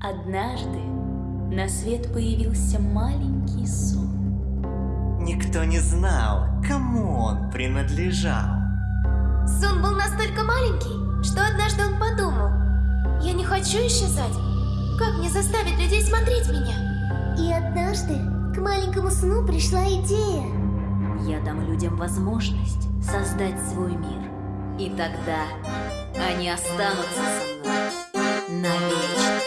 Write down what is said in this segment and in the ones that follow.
Однажды на свет появился маленький сон. Никто не знал, кому он принадлежал. Сон был настолько маленький, что однажды он подумал. Я не хочу исчезать. Как мне заставить людей смотреть меня? И однажды к маленькому сну пришла идея. Я дам людям возможность создать свой мир. И тогда они останутся со мной навечно.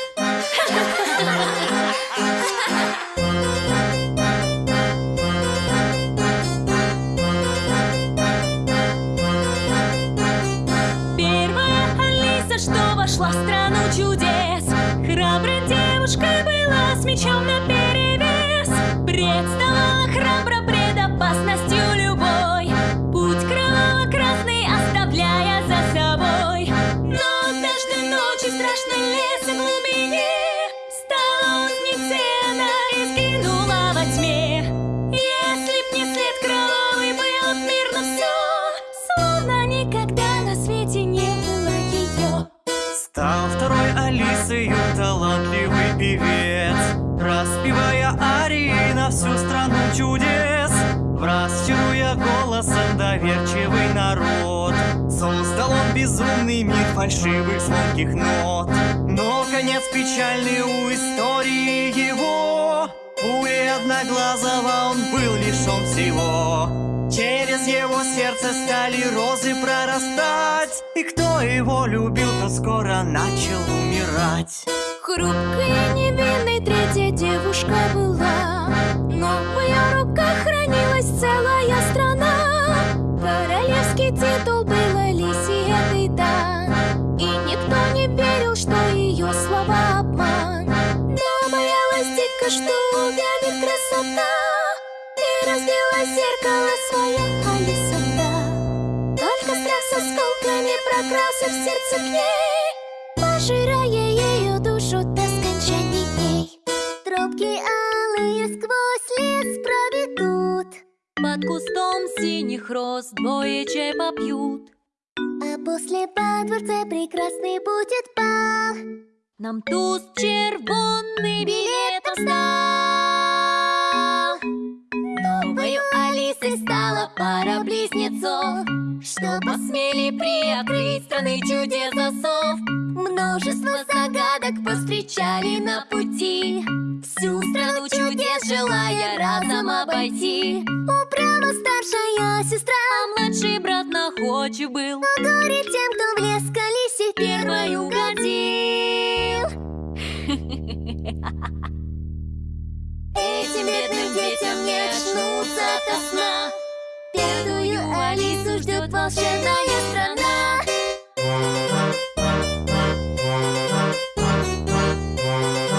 Первая Алиса, что вошла в страну чудес Храброй девушкой была с мечом наперевес Представала храбро пред опасностью любой. Путь кроваво-красный оставляя за собой. Но однажды ночью в страшной лес глубине Стала узницей она и сгинула во тьме. Если б не след кровавый был мирно все Словно никогда на свете не было ее Стал второй Алисою талантливый певец Распевая на всю страну чудес. Враз чаруя голосом доверчивый народ Создал он безумный мир фальшивых звонких нот. Но конец печальный у истории его. Пулей одноглазого он был лишен всего. Через его сердце стали розы прорастать. И кто его любил, то скоро начал умирать. Хрупкая, невинной третья девушка была Титул был Алисе этой да. И никто не верил, что ее слова обман. Но боялась дико, что увянет красота. И разбила зеркало свое Алиса, да. Только страх с осколками прокрался в сердце к ней. Пожирая ее душу до скончания дней. Тропки алые сквозь лес проведут, Под кустом синих роз двое чай попьют а после по дворце прекрасный будет бал. Нам туз червонный билетом стал Новою Алисой стала пара близнецов. Что посмели приоткрыть страны чудес засов Множество загадок повстречали на пути. Всю страну желая разом обойти. Упрямо старшая сестра, А младший брат находчив был. Но горе тем, кто в лес к Алисе Первой угодил. Этим бедным детям не очнуться ото сна. Пятую Алису ждет